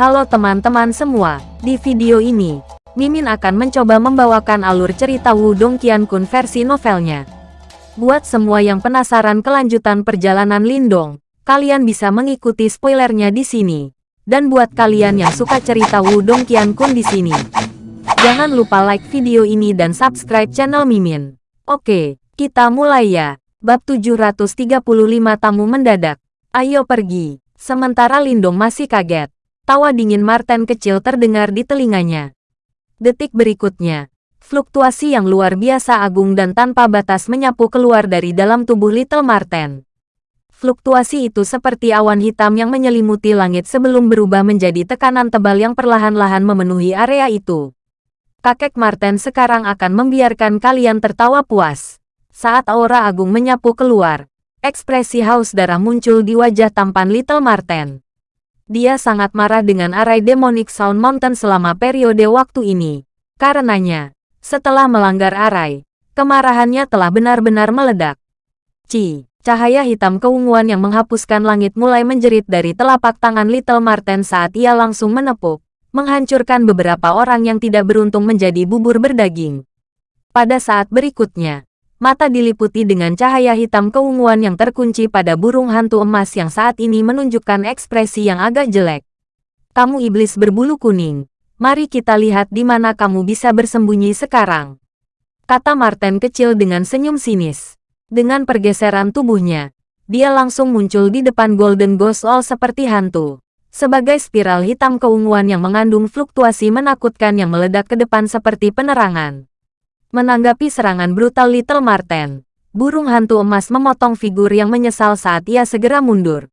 Halo teman-teman semua, di video ini, Mimin akan mencoba membawakan alur cerita Wudong Qiankun versi novelnya. Buat semua yang penasaran kelanjutan perjalanan Lindong, kalian bisa mengikuti spoilernya di sini. Dan buat kalian yang suka cerita Wudong Qiankun di sini, jangan lupa like video ini dan subscribe channel Mimin. Oke, kita mulai ya. Bab 735 Tamu Mendadak. Ayo pergi. Sementara Lindong masih kaget. Tawa dingin Martin kecil terdengar di telinganya. Detik berikutnya, fluktuasi yang luar biasa agung dan tanpa batas menyapu keluar dari dalam tubuh Little Martin. Fluktuasi itu seperti awan hitam yang menyelimuti langit sebelum berubah menjadi tekanan tebal yang perlahan-lahan memenuhi area itu. Kakek Martin sekarang akan membiarkan kalian tertawa puas. Saat aura agung menyapu keluar, ekspresi haus darah muncul di wajah tampan Little Martin. Dia sangat marah dengan arai Demonic Sound Mountain selama periode waktu ini. Karenanya, setelah melanggar arai, kemarahannya telah benar-benar meledak. Ci, cahaya hitam keunguan yang menghapuskan langit mulai menjerit dari telapak tangan Little Marten saat ia langsung menepuk, menghancurkan beberapa orang yang tidak beruntung menjadi bubur berdaging. Pada saat berikutnya, mata diliputi dengan cahaya hitam keunguan yang terkunci pada burung hantu emas yang saat ini menunjukkan ekspresi yang agak jelek. Kamu iblis berbulu kuning. Mari kita lihat di mana kamu bisa bersembunyi sekarang. Kata Martin kecil dengan senyum sinis. Dengan pergeseran tubuhnya, dia langsung muncul di depan Golden Ghost All seperti hantu. Sebagai spiral hitam keunguan yang mengandung fluktuasi menakutkan yang meledak ke depan seperti penerangan. Menanggapi serangan brutal Little Marten, burung hantu emas memotong figur yang menyesal saat ia segera mundur.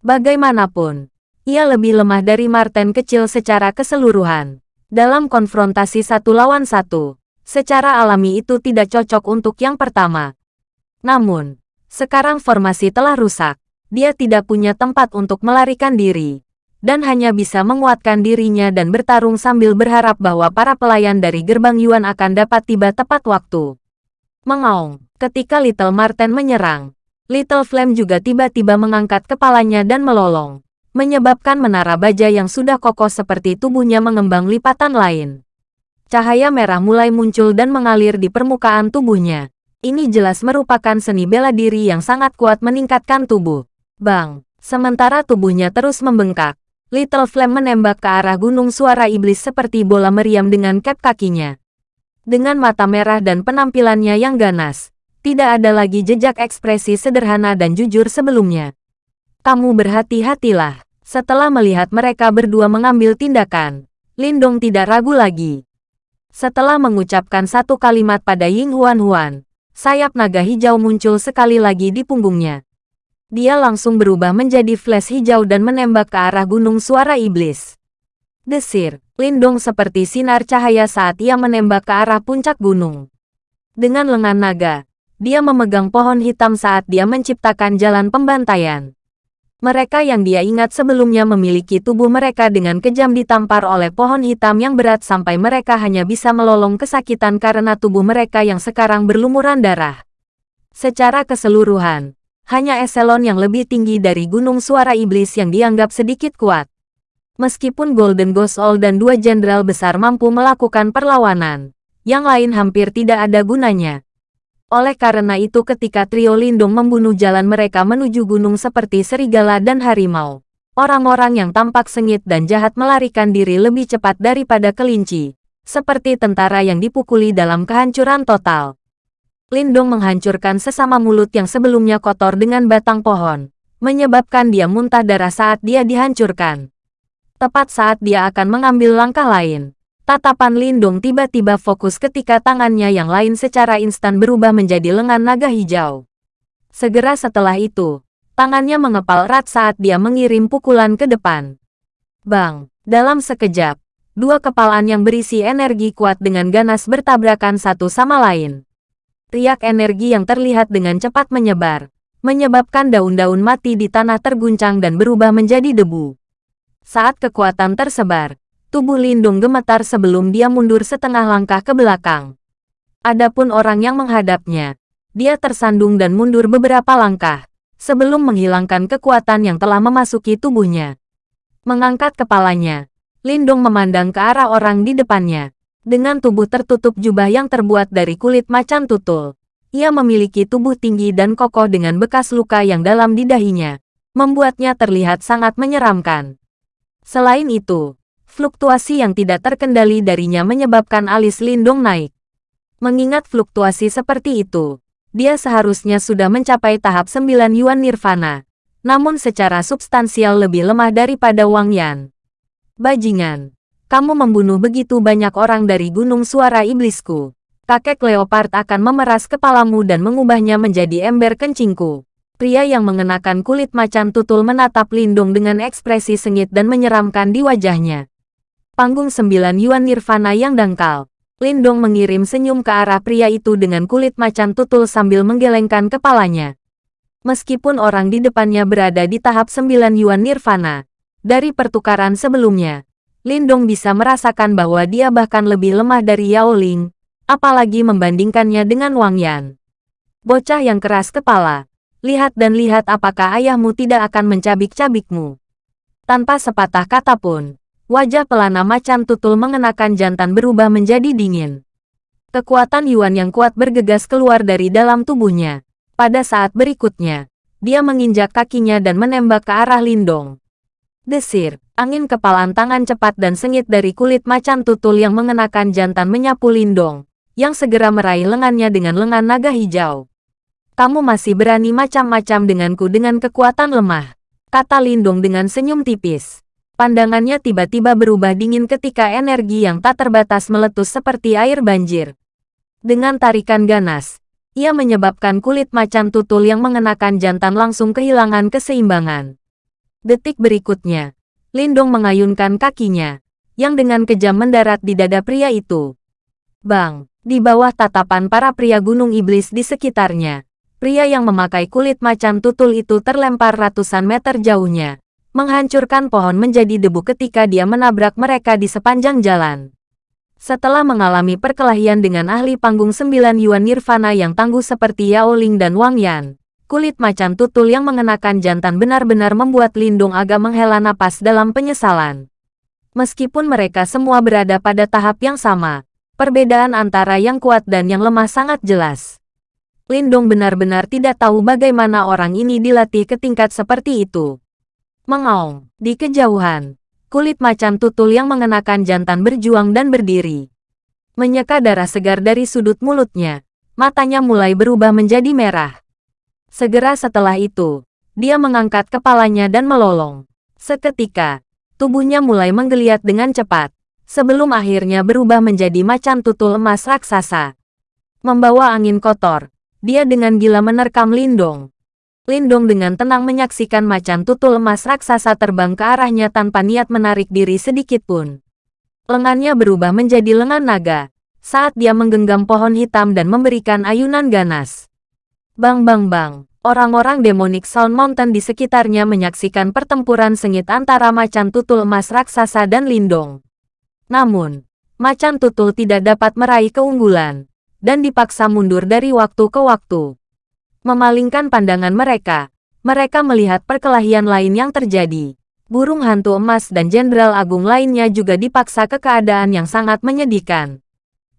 Bagaimanapun, ia lebih lemah dari Marten kecil secara keseluruhan. Dalam konfrontasi satu lawan satu, secara alami itu tidak cocok untuk yang pertama. Namun, sekarang formasi telah rusak. Dia tidak punya tempat untuk melarikan diri dan hanya bisa menguatkan dirinya dan bertarung sambil berharap bahwa para pelayan dari gerbang Yuan akan dapat tiba tepat waktu. Mengaung, ketika Little Marten menyerang, Little Flame juga tiba-tiba mengangkat kepalanya dan melolong, menyebabkan menara baja yang sudah kokoh seperti tubuhnya mengembang lipatan lain. Cahaya merah mulai muncul dan mengalir di permukaan tubuhnya. Ini jelas merupakan seni bela diri yang sangat kuat meningkatkan tubuh. Bang, sementara tubuhnya terus membengkak, Little Flame menembak ke arah gunung suara iblis seperti bola meriam dengan cap kakinya. Dengan mata merah dan penampilannya yang ganas, tidak ada lagi jejak ekspresi sederhana dan jujur sebelumnya. Kamu berhati-hatilah. Setelah melihat mereka berdua mengambil tindakan, Lindong tidak ragu lagi. Setelah mengucapkan satu kalimat pada Ying Huan Huan, sayap naga hijau muncul sekali lagi di punggungnya. Dia langsung berubah menjadi flash hijau dan menembak ke arah gunung suara iblis. Desir, lindung seperti sinar cahaya saat ia menembak ke arah puncak gunung. Dengan lengan naga, dia memegang pohon hitam saat dia menciptakan jalan pembantaian. Mereka yang dia ingat sebelumnya memiliki tubuh mereka dengan kejam ditampar oleh pohon hitam yang berat sampai mereka hanya bisa melolong kesakitan karena tubuh mereka yang sekarang berlumuran darah. Secara keseluruhan, hanya eselon yang lebih tinggi dari Gunung Suara Iblis yang dianggap sedikit kuat. Meskipun Golden Ghost All dan dua jenderal besar mampu melakukan perlawanan, yang lain hampir tidak ada gunanya. Oleh karena itu ketika trio Lindung membunuh jalan mereka menuju gunung seperti serigala dan harimau, orang-orang yang tampak sengit dan jahat melarikan diri lebih cepat daripada kelinci, seperti tentara yang dipukuli dalam kehancuran total. Lindong menghancurkan sesama mulut yang sebelumnya kotor dengan batang pohon, menyebabkan dia muntah darah saat dia dihancurkan. Tepat saat dia akan mengambil langkah lain, tatapan Lindung tiba-tiba fokus ketika tangannya yang lain secara instan berubah menjadi lengan naga hijau. Segera setelah itu, tangannya mengepal erat saat dia mengirim pukulan ke depan. Bang, dalam sekejap, dua kepalan yang berisi energi kuat dengan ganas bertabrakan satu sama lain. Riak energi yang terlihat dengan cepat menyebar, menyebabkan daun-daun mati di tanah terguncang dan berubah menjadi debu. Saat kekuatan tersebar, tubuh Lindung gemetar sebelum dia mundur setengah langkah ke belakang. Adapun orang yang menghadapnya, dia tersandung dan mundur beberapa langkah, sebelum menghilangkan kekuatan yang telah memasuki tubuhnya. Mengangkat kepalanya, Lindong memandang ke arah orang di depannya. Dengan tubuh tertutup jubah yang terbuat dari kulit macan tutul. Ia memiliki tubuh tinggi dan kokoh dengan bekas luka yang dalam di dahinya. Membuatnya terlihat sangat menyeramkan. Selain itu, fluktuasi yang tidak terkendali darinya menyebabkan alis Lindong naik. Mengingat fluktuasi seperti itu, dia seharusnya sudah mencapai tahap 9 Yuan Nirvana. Namun secara substansial lebih lemah daripada Wang Yan. Bajingan, kamu membunuh begitu banyak orang dari gunung suara iblisku. Kakek leopard akan memeras kepalamu dan mengubahnya menjadi ember kencingku. Pria yang mengenakan kulit macan tutul menatap Lindung dengan ekspresi sengit dan menyeramkan di wajahnya. Panggung sembilan Yuan Nirvana yang dangkal. Lindong mengirim senyum ke arah pria itu dengan kulit macan tutul sambil menggelengkan kepalanya. Meskipun orang di depannya berada di tahap sembilan Yuan Nirvana, dari pertukaran sebelumnya, Lindong bisa merasakan bahwa dia bahkan lebih lemah dari Yao Ling, apalagi membandingkannya dengan Wang Yan. Bocah yang keras kepala, lihat dan lihat apakah ayahmu tidak akan mencabik-cabikmu. Tanpa sepatah kata pun, wajah pelana macan tutul mengenakan jantan berubah menjadi dingin. Kekuatan Yuan yang kuat bergegas keluar dari dalam tubuhnya. Pada saat berikutnya, dia menginjak kakinya dan menembak ke arah Lindong. Desir, angin kepalan tangan cepat dan sengit dari kulit macan tutul yang mengenakan jantan menyapu Lindong, yang segera meraih lengannya dengan lengan naga hijau. Kamu masih berani macam-macam denganku dengan kekuatan lemah, kata Lindong dengan senyum tipis. Pandangannya tiba-tiba berubah dingin ketika energi yang tak terbatas meletus seperti air banjir. Dengan tarikan ganas, ia menyebabkan kulit macan tutul yang mengenakan jantan langsung kehilangan keseimbangan. Detik berikutnya, Lindong mengayunkan kakinya, yang dengan kejam mendarat di dada pria itu. Bang, di bawah tatapan para pria gunung iblis di sekitarnya, pria yang memakai kulit macan tutul itu terlempar ratusan meter jauhnya, menghancurkan pohon menjadi debu ketika dia menabrak mereka di sepanjang jalan. Setelah mengalami perkelahian dengan ahli panggung sembilan Yuan Nirvana yang tangguh seperti Yao Ling dan Wang Yan, Kulit macan tutul yang mengenakan jantan benar-benar membuat Lindung agak menghela napas dalam penyesalan. Meskipun mereka semua berada pada tahap yang sama, perbedaan antara yang kuat dan yang lemah sangat jelas. Lindung benar-benar tidak tahu bagaimana orang ini dilatih ke tingkat seperti itu. Mengaung, di kejauhan, kulit macan tutul yang mengenakan jantan berjuang dan berdiri. Menyeka darah segar dari sudut mulutnya, matanya mulai berubah menjadi merah. Segera setelah itu, dia mengangkat kepalanya dan melolong. Seketika, tubuhnya mulai menggeliat dengan cepat, sebelum akhirnya berubah menjadi macan tutul emas raksasa. Membawa angin kotor, dia dengan gila menerkam Lindong. Lindong dengan tenang menyaksikan macan tutul emas raksasa terbang ke arahnya tanpa niat menarik diri sedikit pun. Lengannya berubah menjadi lengan naga, saat dia menggenggam pohon hitam dan memberikan ayunan ganas. Bang bang bang, orang-orang Demonic Sound Mountain di sekitarnya menyaksikan pertempuran sengit antara macan tutul emas raksasa dan Lindong. Namun, macan tutul tidak dapat meraih keunggulan, dan dipaksa mundur dari waktu ke waktu. Memalingkan pandangan mereka, mereka melihat perkelahian lain yang terjadi. Burung hantu emas dan jenderal agung lainnya juga dipaksa ke keadaan yang sangat menyedihkan.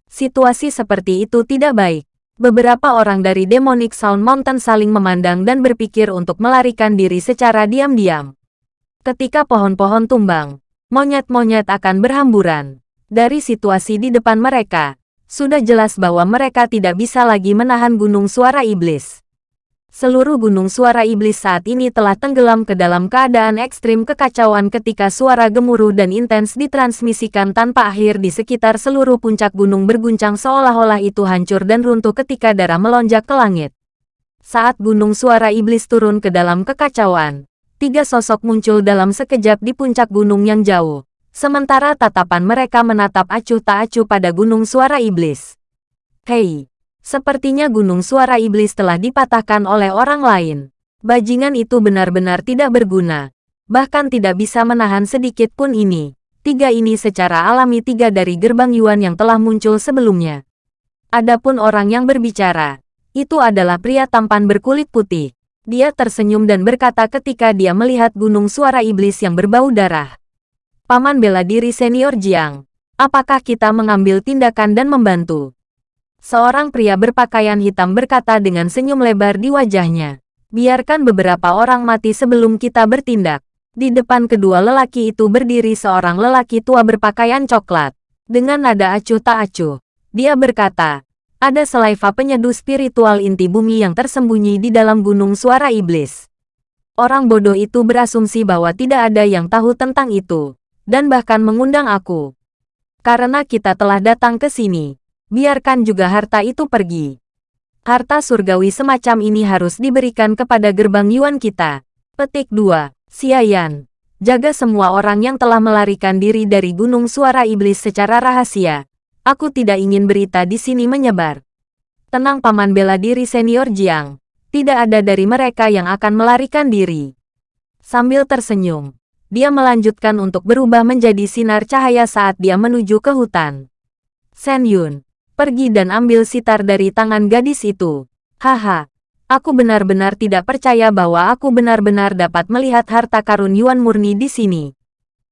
Situasi seperti itu tidak baik. Beberapa orang dari Demonic Sound Mountain saling memandang dan berpikir untuk melarikan diri secara diam-diam. Ketika pohon-pohon tumbang, monyet-monyet akan berhamburan. Dari situasi di depan mereka, sudah jelas bahwa mereka tidak bisa lagi menahan gunung suara iblis. Seluruh gunung suara iblis saat ini telah tenggelam ke dalam keadaan ekstrim kekacauan ketika suara gemuruh dan intens ditransmisikan tanpa akhir di sekitar seluruh puncak gunung berguncang seolah-olah itu hancur dan runtuh ketika darah melonjak ke langit. Saat gunung suara iblis turun ke dalam kekacauan, tiga sosok muncul dalam sekejap di puncak gunung yang jauh. Sementara tatapan mereka menatap acuh tak acuh pada gunung suara iblis. Hei, Sepertinya gunung suara iblis telah dipatahkan oleh orang lain. Bajingan itu benar-benar tidak berguna. Bahkan tidak bisa menahan sedikit pun ini. Tiga ini secara alami tiga dari gerbang Yuan yang telah muncul sebelumnya. Adapun orang yang berbicara, itu adalah pria tampan berkulit putih. Dia tersenyum dan berkata ketika dia melihat gunung suara iblis yang berbau darah. Paman bela diri senior Jiang, apakah kita mengambil tindakan dan membantu? Seorang pria berpakaian hitam berkata dengan senyum lebar di wajahnya. Biarkan beberapa orang mati sebelum kita bertindak. Di depan kedua lelaki itu berdiri seorang lelaki tua berpakaian coklat. Dengan nada acuh tak acuh, dia berkata, ada selaiva penyeduh spiritual inti bumi yang tersembunyi di dalam gunung suara iblis. Orang bodoh itu berasumsi bahwa tidak ada yang tahu tentang itu, dan bahkan mengundang aku. Karena kita telah datang ke sini, biarkan juga harta itu pergi. Harta surgawi semacam ini harus diberikan kepada gerbang Yuan kita. Petik 2. Xiayan. Jaga semua orang yang telah melarikan diri dari Gunung Suara Iblis secara rahasia. Aku tidak ingin berita di sini menyebar. Tenang paman bela diri senior Jiang. Tidak ada dari mereka yang akan melarikan diri. Sambil tersenyum, dia melanjutkan untuk berubah menjadi sinar cahaya saat dia menuju ke hutan. Sen Yun, Pergi dan ambil sitar dari tangan gadis itu. Haha, aku benar-benar tidak percaya bahwa aku benar-benar dapat melihat harta karun Yuan murni di sini.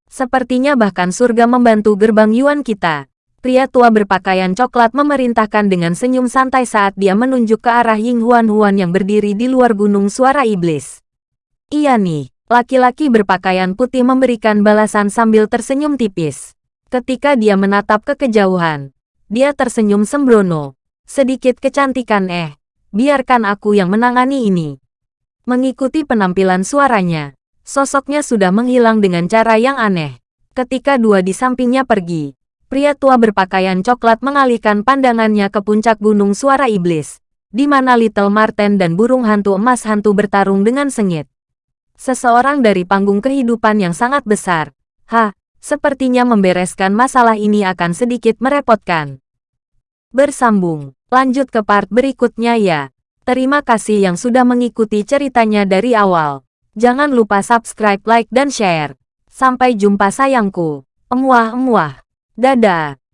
Sepertinya bahkan surga membantu gerbang Yuan kita. Pria tua berpakaian coklat memerintahkan dengan senyum santai saat dia menunjuk ke arah Ying Huan Huan yang berdiri di luar gunung suara iblis. Iya nih, laki-laki berpakaian putih memberikan balasan sambil tersenyum tipis. Ketika dia menatap ke kejauhan, dia tersenyum sembrono. Sedikit kecantikan eh. Biarkan aku yang menangani ini. Mengikuti penampilan suaranya, sosoknya sudah menghilang dengan cara yang aneh. Ketika dua di sampingnya pergi, pria tua berpakaian coklat mengalihkan pandangannya ke puncak gunung suara iblis, di mana Little Marten dan burung hantu emas hantu bertarung dengan sengit. Seseorang dari panggung kehidupan yang sangat besar. Ha, Sepertinya membereskan masalah ini akan sedikit merepotkan. Bersambung, lanjut ke part berikutnya ya. Terima kasih yang sudah mengikuti ceritanya dari awal. Jangan lupa subscribe, like, dan share. Sampai jumpa sayangku. Emuah-emuah. Dadah.